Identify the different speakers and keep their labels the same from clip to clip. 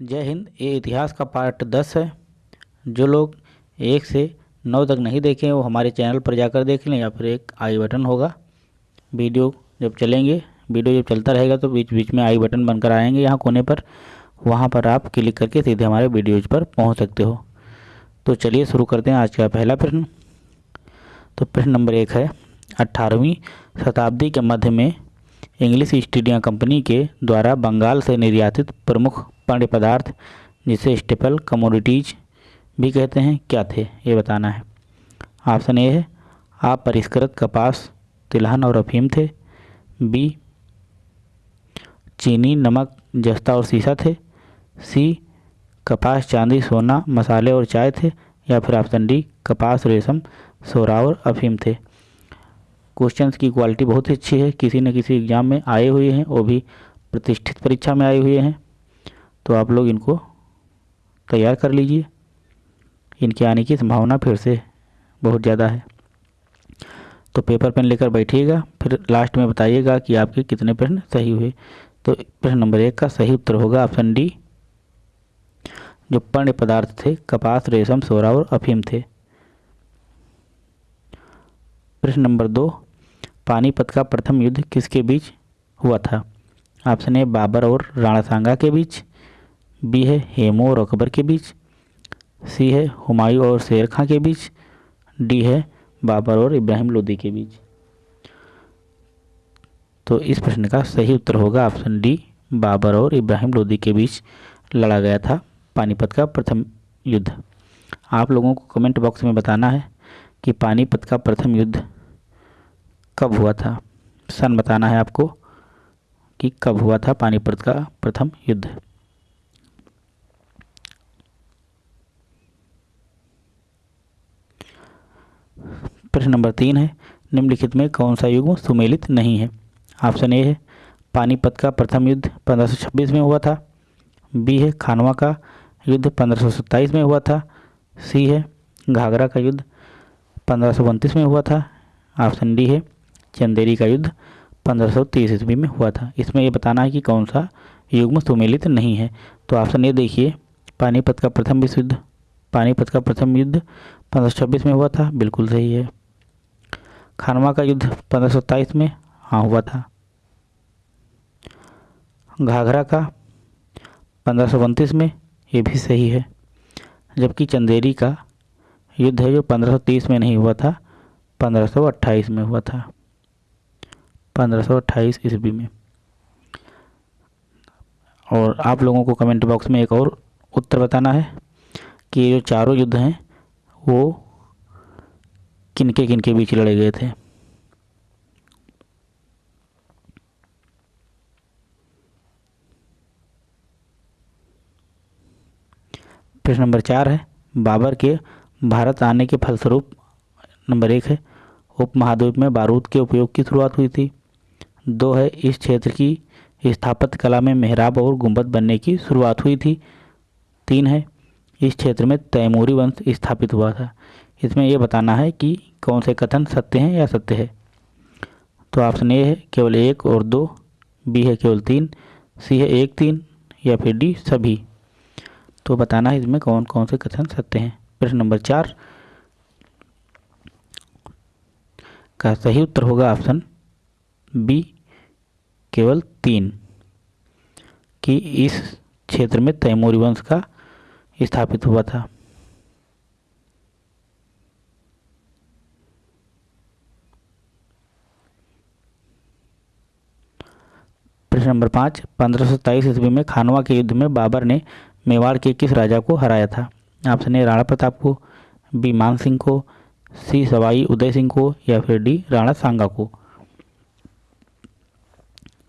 Speaker 1: जय हिंद, ये इतिहास का पार्ट दस है। जो लोग एक से नौ तक नहीं देखे वो हमारे चैनल पर जाकर देख लें या फिर एक आई बटन होगा। वीडियो जब चलेंगे, वीडियो जब चलता रहेगा तो बीच बीच में आई बटन बनकर आएँगे यहाँ कोने पर। वहाँ पर आप क्लिक करके सीधे हमारे वीडियोज़ पर पहुँच सकते हो। तो चलिए शुरू करते हैं आज का पहला प्रश्न। तो प्रश्न नंबर एक है अट्ठारहवीं शताब्दी के मध्य में इंग्लिश ईस्ट इंडिया कंपनी के द्वारा बंगाल से निर्यातित प्रमुख पेय पदार्थ, जिसे स्टेपल कमोडिटीज भी कहते हैं, क्या थे? ये बताना है। ऑप्शन ए है, आप परिष्कृत, कपास, तिलहन और अफीम थे। बी, चीनी, नमक, जस्ता और सीसा थे। सी, कपास, चांदी, सोना, मसाले और चाय थे। या फिर ऑप्शन डी, कपास, रेशम, सोरा और अफीम थे। क्वेश्चंस की क्वालिटी बहुत ही अच्छी है। किसी न किसी एग्ज़ाम में आए हुए हैं, वो भी प्रतिष्ठित परीक्षा में आए हुए हैं। तो आप लोग इनको तैयार कर लीजिए। इनके आने की संभावना फिर से बहुत ज़्यादा है। तो पेपर पेन लेकर बैठिएगा, फिर लास्ट में बताइएगा कि आपके कितने प्रश्न सही हुए। तो प्रश्न नंबर एक का सही उत्तर होगा ऑप्शन डी, जो पण्य पदार्थ थे, कपास, रेशम, सोरा और अफीम थे। प्रश्न नंबर दो, पानीपत का प्रथम युद्ध किसके बीच हुआ था? ऑप्शन ए, बाबर और राणा सांगा के बीच। बी है हेमू और अकबर के बीच, सी है हुमायूं और शेर खां के बीच, डी है बाबर और इब्राहिम लोदी के बीच। तो इस प्रश्न का सही उत्तर होगा ऑप्शन डी, बाबर और इब्राहिम लोदी के बीच लड़ा गया था पानीपत का प्रथम युद्ध। आप लोगों को कमेंट बॉक्स में बताना है कि पानीपत का प्रथम युद्ध कब हुआ था। सन बताना है आपको कि कब हुआ था पानीपत का प्रथम युद्ध। प्रश्न नंबर तीन है, निम्नलिखित में कौन सा युग सुमेलित नहीं है? ऑप्शन ए है, पानीपत का प्रथम युद्ध 1526 में हुआ था। बी है, खानवा का युद्ध 1527 में हुआ था। सी है, घाघरा का युद्ध पंद्रह में हुआ था। ऑप्शन डी है, चंदेरी का युद्ध 1530 ईस्वी में हुआ था। इसमें ये बताना है कि कौन सा युग्म सुमेलित नहीं है। तो ऑप्शन ए देखिए, पानीपत का प्रथम विश्व युद्ध, पानीपत का प्रथम युद्ध पंद्रह में हुआ था, बिल्कुल सही है। खानवा का युद्ध पंद्रह में हाँ हुआ था। घाघरा का पंद्रह में, ये भी सही है। जबकि चंदेरी का युद्ध है जो 1530 में नहीं हुआ था 1528 में हुआ था। 1528 ईस्वी में। और आप लोगों को कमेंट बॉक्स में एक और उत्तर बताना है कि ये जो चारों युद्ध हैं वो किनके किनके बीच लड़े गए थे? प्रश्न नंबर चार है, बाबर के भारत आने के फलस्वरूप, नंबर एक है उप महाद्वीप में बारूद के उपयोग की शुरुआत हुई थी। दो है, इस क्षेत्र की स्थापत्य कला में मेहराब और गुंबद बनने की शुरुआत हुई थी। तीन है इस क्षेत्र में तैमूरी वंश स्थापित हुआ था। इसमें यह बताना है कि कौन से कथन सत्य हैं या सत्य है। तो ऑप्शन ए है, केवल एक और दो। बी है, केवल तीन। सी है, एक तीन। या फिर डी, सभी। तो बताना है इसमें कौन कौन से कथन सत्य हैं। प्रश्न नंबर चार। का सही उत्तर होगा ऑप्शन बी, केवल तीन। कि इस क्षेत्र में तैमूरी वंश का स्थापित हुआ था। प्रश्न नंबर पाँच, पंद्रह सौ सत्ताईस ईस्वी में खानवा के युद्ध में बाबर ने मेवाड़ के किस राजा को हराया था? ऑप्शन ए, राणा प्रताप को, बी, मान सिंह को, सी, सवाई उदय सिंह को, या फिर डी, राणा सांगा को।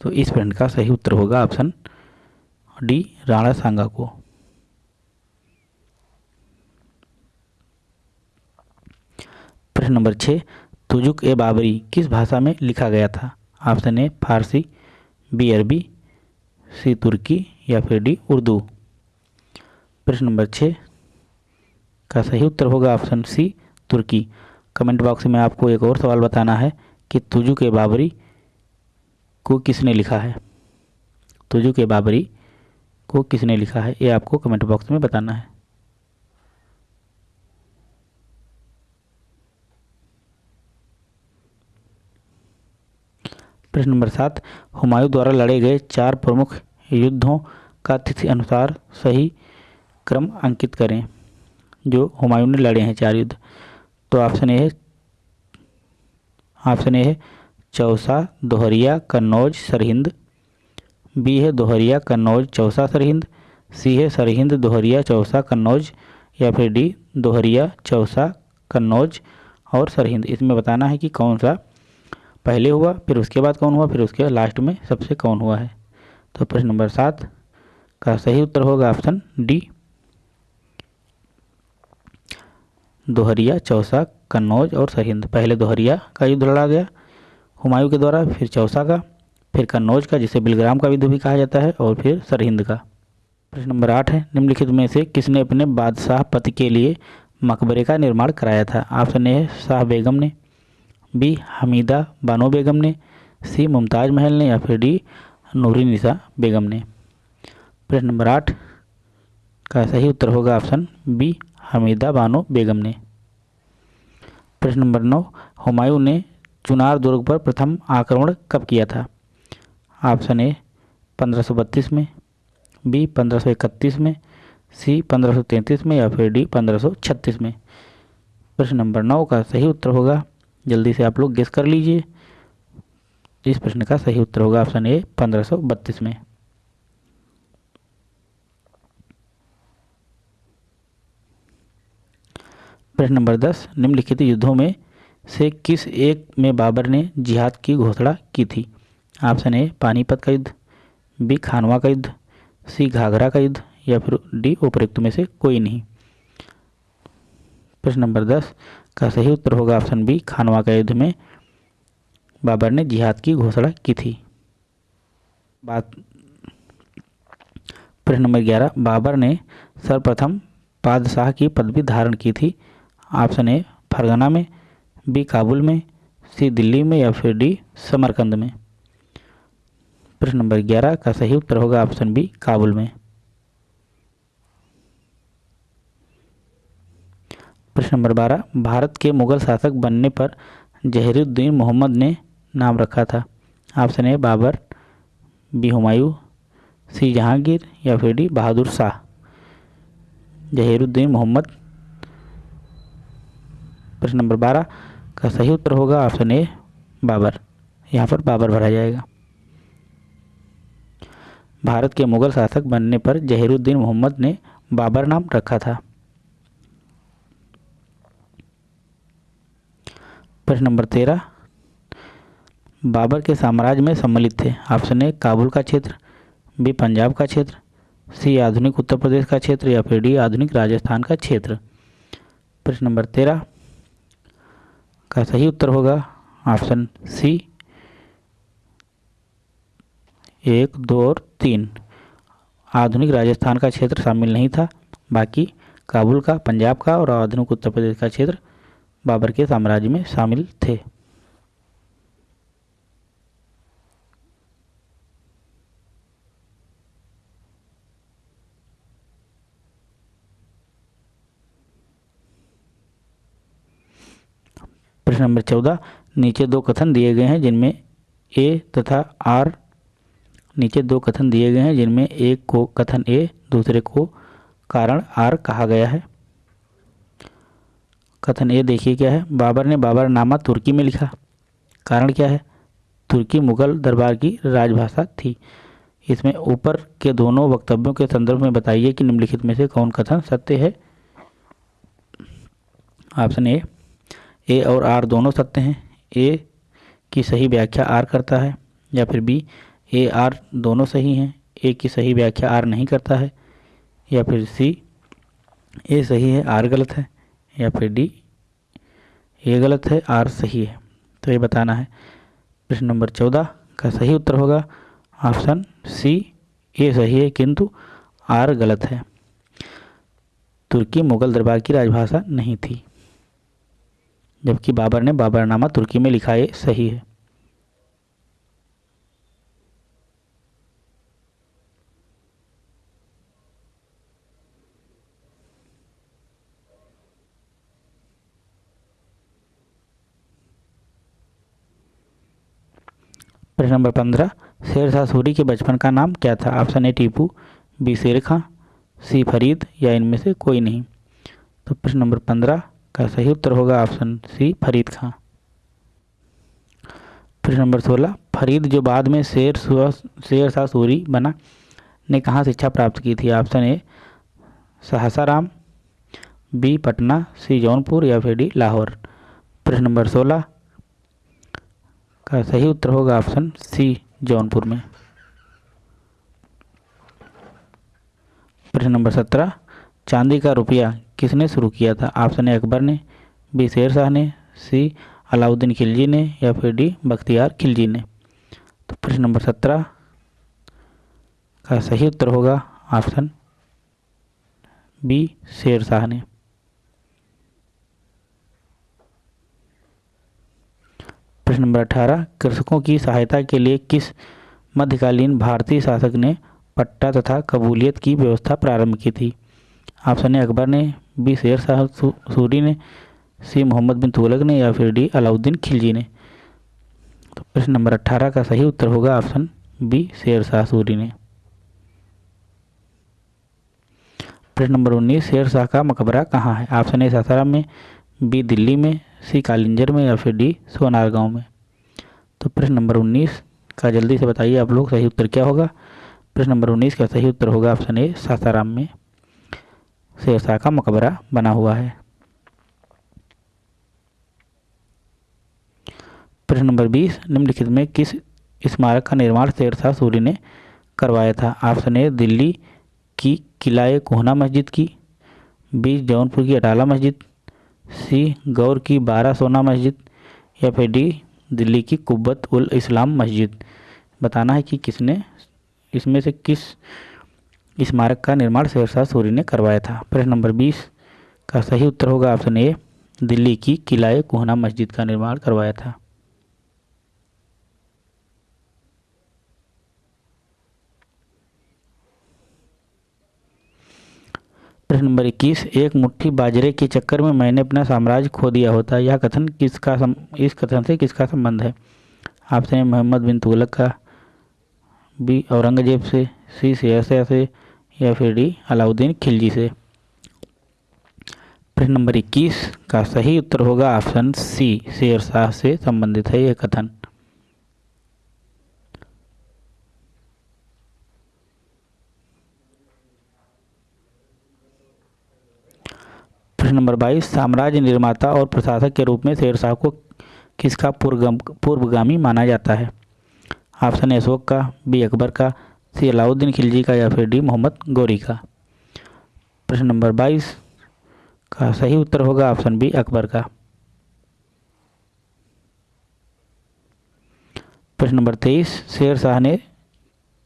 Speaker 1: तो इस प्रश्न का सही उत्तर होगा ऑप्शन डी, राणा सांगा को। प्रश्न नंबर छः, तुजुक ए बाबरी किस भाषा में लिखा गया था? ऑप्शन ए, फारसी, बी, अरबी, सी, तुर्की या फिर डी, उर्दू। प्रश्न नंबर छः, का सही उत्तर होगा ऑप्शन सी, तुर्की। कमेंट बॉक्स में आपको एक और सवाल बताना है कि तुजु के बाबरी को किसने लिखा है? तुजु के बाबरी को किसने लिखा है? ये आपको कमेंट बॉक्स में बताना है। प्रश्न नंबर सात, हुमायूं द्वारा लड़े गए चार प्रमुख युद्धों का तिथि अनुसार सही क्रम अंकित करें, जो हुमायूं ने लड़े हैं चार युद्ध। तो ऑप्शन ए है, ऑप्शन ए है चौसा, दोहरिया, कन्नौज, सरहिंद। बी है दोहरिया, कन्नौज, चौसा, सरहिंद। सी है सरहिंद, दोहरिया, चौसा, कन्नौज। या फिर डी, दोहरिया, चौसा, कन्नौज और सरहिंद। इसमें बताना है कि कौन सा पहले हुआ, फिर उसके बाद कौन हुआ, फिर उसके लास्ट में सबसे कौन हुआ है? तो प्रश्न नंबर सात का सही उत्तर होगा ऑप्शन डी। दोहरिया, चौसा, कन्नौज और सरहिंद पहले दोहरिया का युद्ध लड़ा गया, हुमायूं के द्वारा, फिर चौसा का, फिर कन्नौज का, जिसे बिलग्राम का युद्ध भी कहा जाता है, और फिर सरहिंद का। प्रश्न नंबर आठ है, निम्नलिखित में से किसने अपने बादशाह पति के लिए मकबरे का निर्माण कराया था? ऑप्शन ए है शाह बेगम ने बी हमीदा बानो बेगम ने, सी मुमताज़ महल ने या फिर डी नूरी निसा बेगम ने। प्रश्न नंबर आठ का सही उत्तर होगा ऑप्शन बी हमीदा बानो बेगम ने। प्रश्न नंबर नौ, हुमायूं ने चुनार दुर्ग पर प्रथम आक्रमण कब किया था? ऑप्शन ए 1532 में, बी 1531 में, सी 1533 में या फिर डी 1536 में। प्रश्न नंबर नौ का सही उत्तर होगा जल्दी से आप लोग गेस कर लीजिए। इस प्रश्न का सही उत्तर होगा ऑप्शन ए 1532 में। प्रश्न नंबर दस, निम्नलिखित युद्धों में से किस एक में बाबर ने जिहाद की घोषणा की थी? ऑप्शन ए पानीपत का युद्ध बी खानवा का युद्ध सी घाघरा का युद्ध, या फिर डी उपयुक्त में से कोई नहीं। प्रश्न नंबर दस का सही उत्तर होगा ऑप्शन बी, खानवा का युद्ध में बाबर ने जिहाद की घोषणा की थी। बात प्रश्न नंबर ग्यारह, बाबर ने सर्वप्रथम बादशाह की पदवी धारण की थी। ऑप्शन ए, फरगना में, बी, काबुल में, सी, दिल्ली में या फिर डी, समरकंद में। प्रश्न नंबर ग्यारह का सही उत्तर होगा ऑप्शन बी, काबुल में। प्रश्न नंबर बारह, भारत के मुगल शासक बनने पर जहरुद्दीन मोहम्मद ने नाम रखा था। Option A, Babur, B, Humayun, C, Jahangir या फिर डी, बहादुर शाह। जहीरुद्दीन मोहम्मद। प्रश्न नंबर बारह, का सही उत्तर होगा ऑप्शन ए, बाबर। यहाँ पर बाबर भरा जाएगा। भारत के मुगल शासक बनने पर जहीरुद्दीन मोहम्मद ने बाबर नाम रखा था। प्रश्न नंबर तेरह। बाबर के साम्राज्य में सम्मिलित थे। ऑप्शन ए, काबुल का क्षेत्र, बी, पंजाब का क्षेत्र, सी, आधुनिक उत्तर प्रदेश का क्षेत्र या फिर डी, आधुनिक राजस्थान का क्षेत्र। प्रश्न नंबर तेरह का सही उत्तर होगा। ऑप्शन सी, एक, दो और तीन। आधुनिक राजस्थान का क्षेत्र शामिल नहीं था। बाकी काबुल का, पंजाब का और आधुनिक उत्तर प्रदेश का क्षेत्र बाबर के साम्राज्य में शामिल थे। प्रश्न नंबर चौदह, नीचे दो कथन दिए गए हैं जिनमें ए तथा आर। नीचे दो कथन दिए गए हैं जिनमें एक को कथन ए, दूसरे को कारण आर कहा गया है। कथन ए देखिए क्या है, बाबर ने बाबर नामा तुर्की में लिखा। कारण क्या है? तुर्की मुगल दरबार की राजभाषा थी। इसमें ऊपर के दोनों वक्तव्यों के संदर्भ में बताइए कि निम्नलिखित में से कौन कथन सत्य है? ऑप्शन ए ए और आर दोनों सत्य हैं। ए की सही व्याख्या आर करता है, या फिर बी, ए आर दोनों सही हैं। ए की सही व्याख्या आर नहीं करता है, या फिर सी, ए सही है, आर गलत है। या फिर डी? ये गलत है, आर सही है। तो ये बताना है। प्रश्न नंबर चौदह का सही उत्तर होगा। ऑप्शन सी, ए सही है, किंतु आर गलत है। तुर्की मुगल दरबार की राजभाषा नहीं थी, जबकि बाबर ने बाबरनामा तुर्की में लिखा है सही है। प्रश्न नंबर पंद्रह शेर शाह सूरी के बचपन का नाम क्या था? ऑप्शन ए, टीपू, बी शेर खां सी, फरीद, या इनमें से कोई नहीं। तो प्रश्न नंबर पंद्रह का सही उत्तर होगा ऑप्शन सी, फरीद खां। प्रश्न नंबर सोलह, फरीद जो बाद में शेर शेर शाह सूरी बना, ने कहाँ शिक्षा प्राप्त की थी? Option A, Sasaram, B, Patna, C, Jaunpur, या फिर डी, लाहौर। प्रश्न नंबर सोलह का सही उत्तर होगा ऑप्शन सी, जौनपुर में। प्रश्न नंबर सत्रह, चांदी का रुपया किसने शुरू किया था? ऑप्शन ए, अकबर ने, बी, शेर शाह ने, सी, अलाउद्दीन खिलजी ने, या फिर डी, बख्तियार खिलजी ने। तो प्रश्न नंबर सत्रह का सही उत्तर होगा ऑप्शन बी, शेर शाह ने। प्रश्न नंबर अठारह, कृषकों की सहायता के लिए किस मध्यकालीन भारतीय शासक ने पट्टा तथा कबूलियत की व्यवस्था प्रारंभ की थी? ऑप्शन ए, अकबर ने, बी, शेर शाह सूरी ने, सी, मोहम्मद बिन तुगलक ने या फिर डी, अलाउद्दीन खिलजी ने। तो प्रश्न नंबर अट्ठारह का सही उत्तर होगा ऑप्शन बी, शेर शाह सूरी ने। प्रश्न नंबर उन्नीस, शेर शाह का मकबरा कहाँ है? ऑप्शन ए, सासाराम में, बी, दिल्ली में सी कालिंजर में या फिर डी सोनार गाँव में। तो प्रश्न नंबर उन्नीस का जल्दी से बताइए आप लोग, सही उत्तर क्या होगा? प्रश्न नंबर उन्नीस का सही उत्तर होगा ऑप्शन ए, सासाराम में। शेरशाह का मकबरा बना हुआ है। प्रश्न नंबर बीस, निम्नलिखित में किस स्मारक का निर्माण शेरशाह सूरी ने करवाया था? ऑप्शन ए, दिल्ली की किलाए कोहना मस्जिद की, बी, जौनपुर की अटाला मस्जिद सी, गौर की बारह सोना मस्जिद या फिर डी, दिल्ली की कुब्बत उल इस्लाम मस्जिद। बताना है कि किसने, इसमें से किस स्मारक का निर्माण शेरशाह सूरी ने करवाया था। प्रश्न नंबर बीस, का सही उत्तर होगा ऑप्शन ए, दिल्ली की किलाए कोहना मस्जिद का निर्माण करवाया था। प्रश्न नंबर इक्कीस एक मुट्ठी बाजरे के चक्कर में मैंने अपना साम्राज्य खो दिया होता यह कथन किसका सम, इस कथन से किसका संबंध है? आपसे मोहम्मद बिन तुगलक का बी औरंगज़ेब से सी शेरशाह से या फिर डी अलाउद्दीन खिलजी से। प्रश्न नंबर इक्कीस का सही उत्तर होगा ऑप्शन सी शेरशाह से संबंधित है यह कथन। प्रश्न नंबर बाईस, साम्राज्य निर्माता और प्रशासक के रूप में शेरशाह को किसका पूर्वगामी माना जाता है? ऑप्शन ए अशोक का, बी अकबर का, सी अलाउद्दीन खिलजी का या फिर डी मोहम्मद गौरी का। प्रश्न नंबर बाईस का सही उत्तर होगा ऑप्शन बी अकबर का। प्रश्न नंबर तेईस, शेर शाह ने,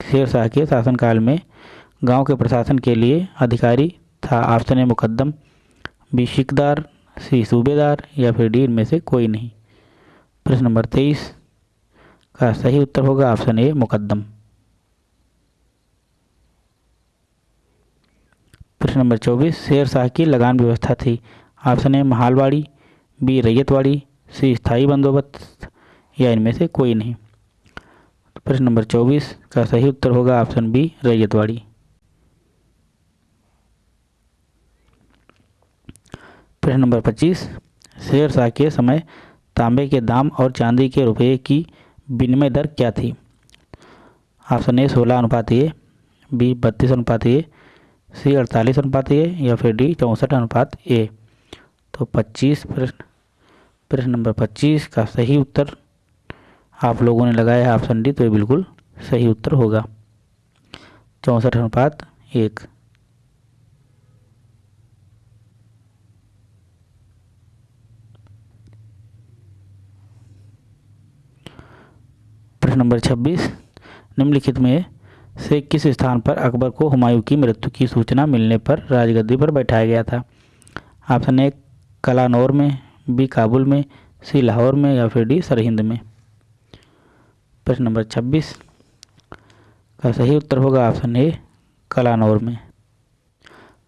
Speaker 1: शेर शाह के शासनकाल में गाँव के प्रशासन के लिए अधिकारी था, ऑप्शन ए मुकदम बी शिकदार, सी सूबेदार या फिर डी इनमें से कोई नहीं। प्रश्न नंबर तेईस, का सही उत्तर होगा ऑप्शन ए मुकदम प्रश्न नंबर चौबीस, शेर शाह की लगान व्यवस्था थी। Option A, mahalwari, B, ryotwari, C स्थायी बंदोबस्त, या इनमें से कोई नहीं। प्रश्न नंबर चौबीस, का सही उत्तर होगा ऑप्शन बी, रैयतवाड़ी। प्रश्न नंबर पच्चीस शेर शाह के समय तांबे के दाम और चांदी के रुपये की विनिमय दर क्या थी? ऑप्शन ए, सोलह अनुपात ए, बी, बत्तीस अनुपात ए, सी, अड़तालीस अनुपात ए, या फिर डी, चौंसठ अनुपात ए। तो पच्चीस प्रश्न प्रश्न नंबर पच्चीस का सही उत्तर आप लोगों ने लगाया है ऑप्शन डी तो ये बिल्कुल सही उत्तर होगा। चौंसठ अनुपात एक। नंबर छब्बीस, निम्नलिखित में से किस स्थान पर अकबर को हुमायूं की मृत्यु की सूचना मिलने पर राजगद्दी पर बैठाया गया था? ऑप्शन ए, कलानौर में, बी, काबुल में, सी, लाहौर में या फिर डी, सरहिंद में? प्रश्न नंबर छब्बीस का सही उत्तर होगा ऑप्शन ए, कलानौर में।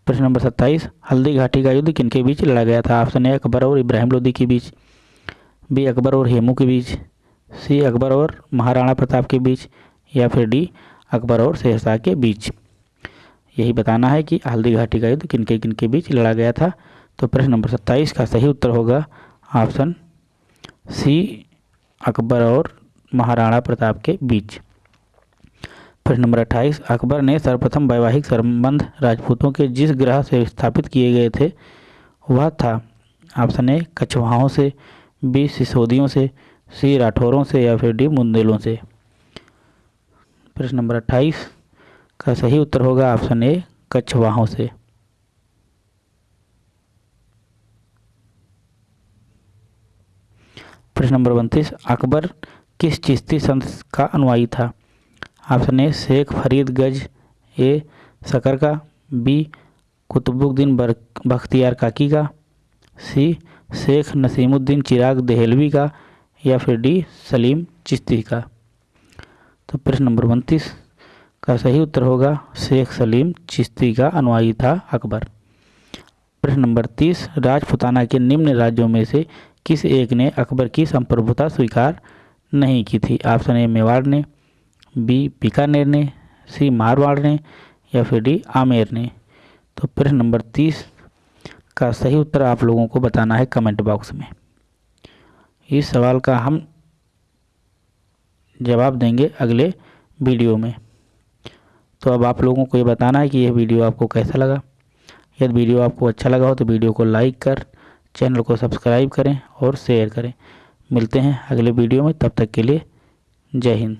Speaker 1: प्रश्न नंबर सत्ताईस, हल्दी घाटी का युद्ध किनके बीच लड़ा गया था? ऑप्शन ए, अकबर और इब्राहिम लोदी के बीच, बी, अकबर और हेमू के बीच सी अकबर और महाराणा प्रताप के बीच या फिर डी अकबर और शेरशाह के बीच। यही बताना है कि हल्दी घाटी का युद्ध किनके किनके बीच लड़ा गया था? तो प्रश्न नंबर सत्ताईस का सही उत्तर होगा ऑप्शन सी अकबर और महाराणा प्रताप के बीच। प्रश्न नंबर अट्ठाईस, अकबर ने सर्वप्रथम वैवाहिक संबंध राजपूतों के जिस ग्रह से स्थापित किए गए थे, वह था ऑप्शन ए कछवाहों से, बी, सिसोदियों से सी राठौरों से या फिर डी मुंदेलों से। प्रश्न नंबर अट्ठाईस, का सही उत्तर होगा ऑप्शन ए कछवाहों से। प्रश्न नंबर उनतीस, अकबर किस चिश्ती संत का अनुयायी था? ऑप्शन ए, शेख फरीद गज, ए शकर का, बी, कुतुबुद्दीन बख्तियार काकी का, सी, शेख नसीमुद्दीन चिराग दहलवी का या फिर डी, सलीम चिश्ती का। तो प्रश्न नंबर उनतीस, का सही उत्तर होगा, शेख सलीम चिश्ती का अनुयायी था अकबर। प्रश्न नंबर तीस, राजपुताना के निम्न राज्यों में से किस एक ने अकबर की संप्रभुता स्वीकार नहीं की थी? ऑप्शन ए, मेवाड़ ने, बी, बीकानेर ने, सी, मारवाड़ ने, या फिर डी, आमेर ने। तो प्रश्न नंबर तीस, का सही उत्तर आप लोगों को बताना है कमेंट बॉक्स में। इस सवाल का हम जवाब देंगे अगले वीडियो में। तो अब आप लोगों को ये बताना है कि यह वीडियो आपको कैसा लगा। यदि वीडियो आपको अच्छा लगा हो तो वीडियो को लाइक कर, चैनल को सब्सक्राइब करें और शेयर करें। मिलते हैं अगले वीडियो में, तब तक के लिए जय हिंद।